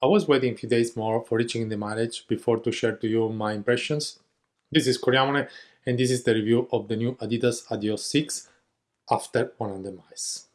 I was waiting a few days more for reaching the mileage before to share to you my impressions. This is Coriamone and this is the review of the new Adidas Adios 6 after 100 miles.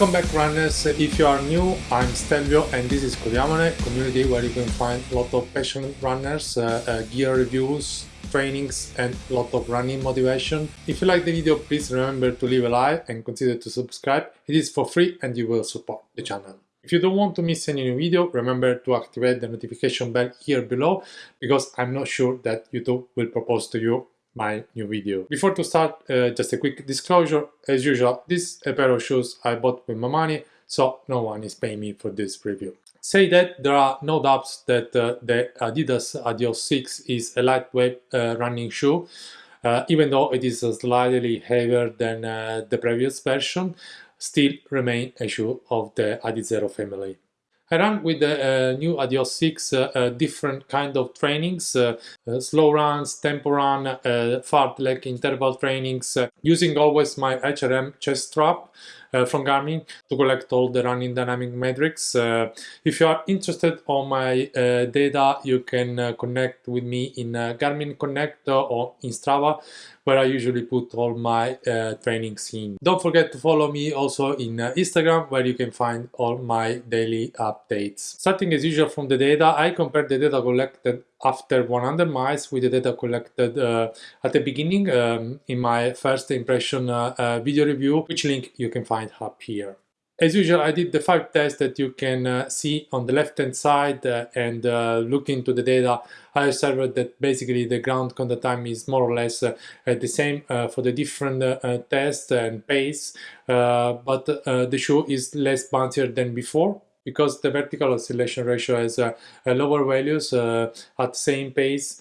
Welcome back runners, if you are new I'm Stelvio and this is Coriamone, community where you can find a lot of passionate runners, uh, uh, gear reviews, trainings and a lot of running motivation. If you like the video please remember to leave a like and consider to subscribe, it is for free and you will support the channel. If you don't want to miss any new video, remember to activate the notification bell here below because I'm not sure that YouTube will propose to you my new video. Before to start, uh, just a quick disclosure. As usual, this a pair of shoes I bought with my money, so no one is paying me for this review. Say that there are no doubts that uh, the Adidas Adios 6 is a lightweight uh, running shoe, uh, even though it is slightly heavier than uh, the previous version, still remain a shoe of the Adizero family. I ran with the uh, new Adios 6 uh, uh, different kind of trainings, slow runs, tempo run, fartlek interval trainings, using always my HRM chest strap Uh, from Garmin to collect all the running dynamic metrics. Uh, if you are interested on my uh, data, you can connect with me in Garmin Connect or in Strava where I usually put all my uh, trainings in. Don't forget to follow me also in uh, Instagram where you can find all my daily updates. Starting as usual from the data, I compare the data collected after 100 miles with the data collected uh, at the beginning um, in my first impression uh, uh, video review, which link you can find up here. As usual, I did the five tests that you can uh, see on the left-hand side uh, and uh, look into the data. I observed that basically the ground contact time is more or less uh, the same uh, for the different uh, tests and pace, but the shoe is less bouncier than before because the vertical oscillation ratio has uh, uh, lower values uh, at the same pace.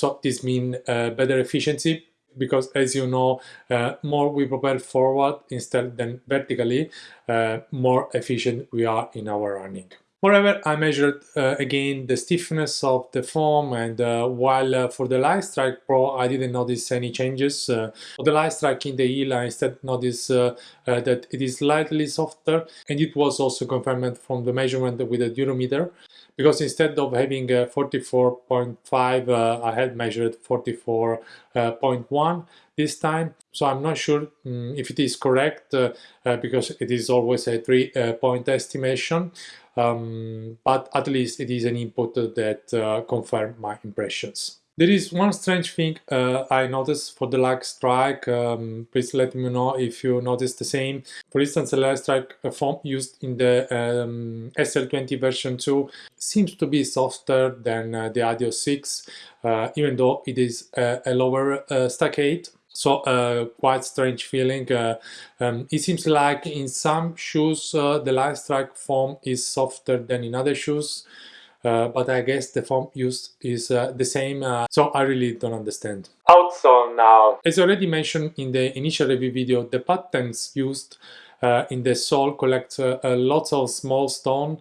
so this means better efficiency because as you know uh, more we propel forward instead than vertically uh, more efficient we are in our running Moreover, I measured uh, again the stiffness of the foam and uh, while uh, for the Lightstrike Pro I didn't notice any changes. Uh, for the Lightstrike in the heel I instead noticed uh, uh, that it is slightly softer and it was also confirmed from the measurement with the durometer because instead of having 44.5 I had measured 44.1 this time so I'm not sure um, if it is correct because it is always a three point estimation um, but at least it is an input that uh, confirm my impressions. There is one strange thing uh, I noticed for the Lightstrike, um, please let me know if you notice the same. For instance, the Lightstrike strike foam used in the um, SL20 version 2 seems to be softer than uh, the Adios 6, uh, even though it is a lower uh, stack height. So uh, quite strange feeling. Uh, um, it seems like in some shoes uh, the Lightstrike foam is softer than in other shoes. Uh, but I guess the foam used is uh, the same, uh, so I really don't understand. Outsole now. As already mentioned in the initial review video, the patterns used in the sole collect lots of small stone,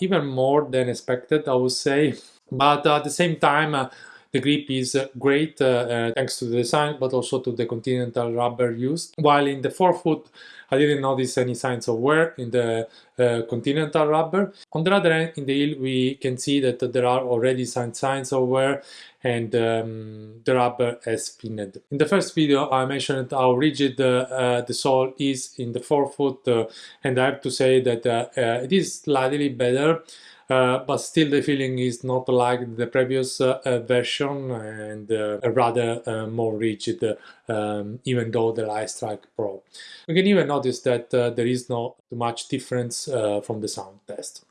even more than expected, I would say. But at the same time, The grip is great uh, thanks to the design, but also to the Continental rubber used. While in the forefoot, I didn't notice any signs of wear in the uh, Continental rubber. On the other hand, in the heel, we can see that there are already some signs of wear and um, the rubber has pinned. In the first video I mentioned how rigid uh, the sole is in the forefoot uh, and I have to say that uh, uh, it is slightly better uh, but still the feeling is not like the previous uh, uh version and uh, rather uh, more rigid um, even though the Lightstrike Pro. We can even notice that there is not much difference from the sound test.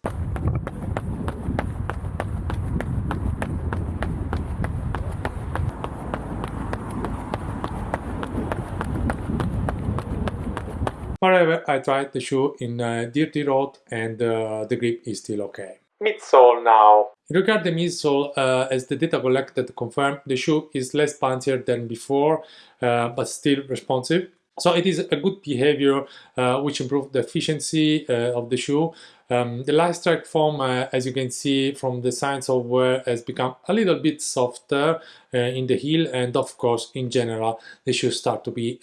However, I tried the shoe in a dirty road and uh, the grip is still okay. Midsole now. Regard the midsole, uh, as the data collected confirmed, the shoe is less punchier than before, uh, but still responsive. So it is a good behavior uh, which improved the efficiency uh, of the shoe. Um, the Lightstrike foam, uh, as you can see from the signs of wear, has become a little bit softer uh, in the heel and of course in general the shoe start to be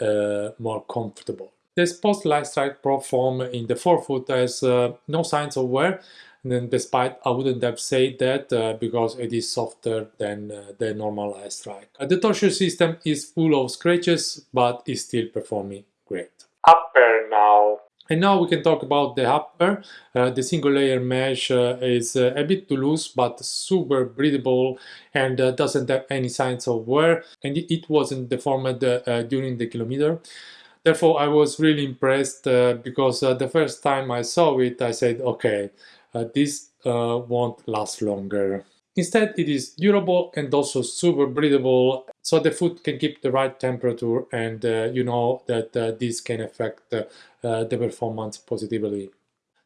more comfortable. The Post Lightstrike Pro foam in the forefoot has no signs of wear and then despite I wouldn't have said that uh, because it is softer than uh, the normal Lightstrike. Uh, the torsion system is full of scratches but is still performing great. Upper now. And now we can talk about the upper. Uh, the single layer mesh uh, is uh, a bit too loose but super breathable and uh, doesn't have any signs of wear and it wasn't deformed uh, during the kilometer. Therefore I was really impressed uh, because the first time I saw it I said okay uh, this uh, won't last longer. Instead, it is durable and also super breathable, so the food can keep the right temperature and uh, you know that uh, this can affect uh, the performance positively.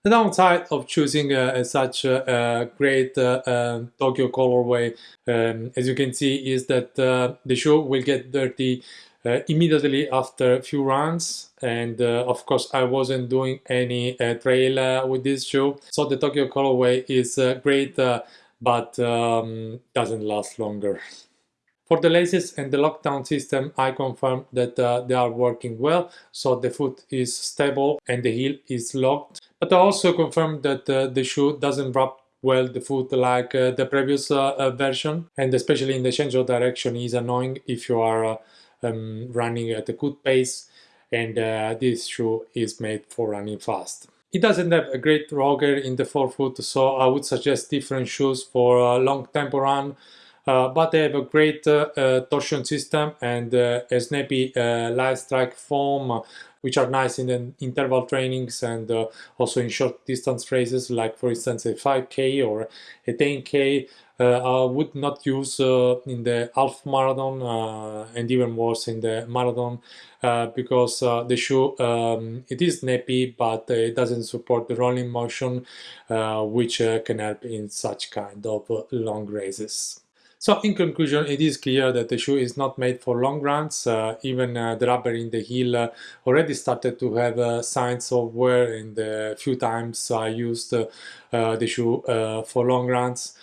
The downside of choosing uh, such a great Tokyo colorway, um, as you can see, is that the shoe will get dirty uh, immediately after a few runs and uh, of course I wasn't doing any uh, trail with this shoe so the Tokyo colorway is uh, great uh, but um, doesn't last longer. For the laces and the lockdown system, I confirm that uh, they are working well, so the foot is stable and the heel is locked. But I also confirm that the shoe doesn't wrap well the foot like the previous version, and especially in the change of direction is annoying if you are um, running at a good pace and uh, this shoe is made for running fast. It doesn't have a great rocker in the forefoot, so I would suggest different shoes for a long tempo run, but they have a great uh, uh torsion system and uh, a snappy uh, Lightstrike foam, which are nice in the interval trainings and also in short distance races, like for instance a 5k or a 10k. Uh, I would not use uh, in the half marathon uh, and even worse in the marathon because the shoe um, it is snappy but it doesn't support the rolling motion which can help in such kind of long races. So in conclusion, it is clear that the shoe is not made for long runs. Uh, even uh, the rubber in the heel uh, already started to have signs of wear in the few times I used the shoe for long runs.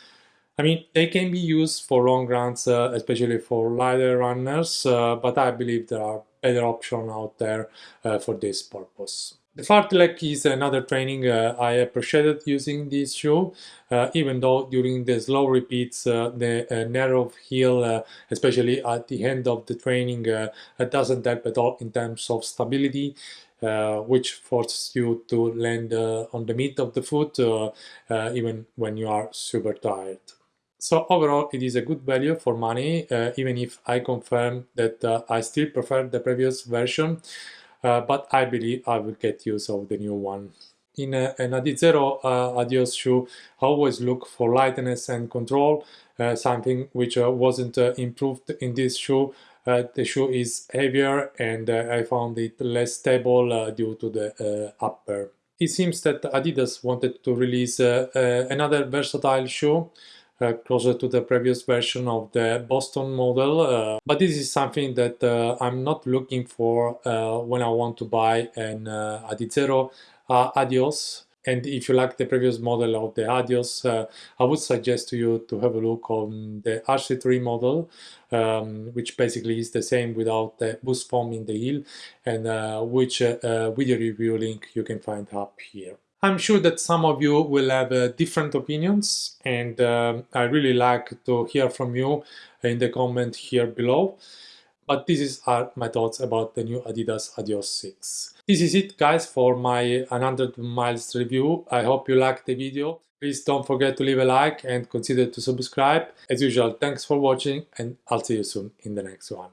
I mean, they can be used for long runs, uh, especially for lighter runners, uh, but I believe there are better options out there uh, for this purpose. The fartlek is another training uh, I appreciated using this shoe, uh, even though during the slow repeats uh, the narrow heel, especially at the end of the training, doesn't help at all in terms of stability. Uh, which forces you to land uh, on the mid of the foot uh, even when you are super tired. So overall, it is a good value for money, uh, even if I confirm that uh, I still prefer the previous version, uh, but I believe I will get use of the new one. In a, an Adizero uh, Adios shoe, I always look for lightness and control, uh, something which uh, wasn't improved in this shoe. the shoe is heavier and I found it less stable due to the upper. It seems that Adidas wanted to release another versatile shoe uh, closer to the previous version of the Boston model. Uh, but this is something that uh, I'm not looking for uh, when I want to buy an uh, Adizero uh, Adios. And if you like the previous model of the Adios, I would suggest to you to have a look on the RC3 model, um, which basically is the same without the boost foam in the heel, and which video review link you can find up here. I'm sure that some of you will have uh, different opinions, and um, I really like to hear from you in the comment here below. But this is are my thoughts about the new Adidas Adios 6. This is it guys for my 100 miles review. I hope you liked the video. Please don't forget to leave a like and consider to subscribe. As usual, thanks for watching and I'll see you soon in the next one.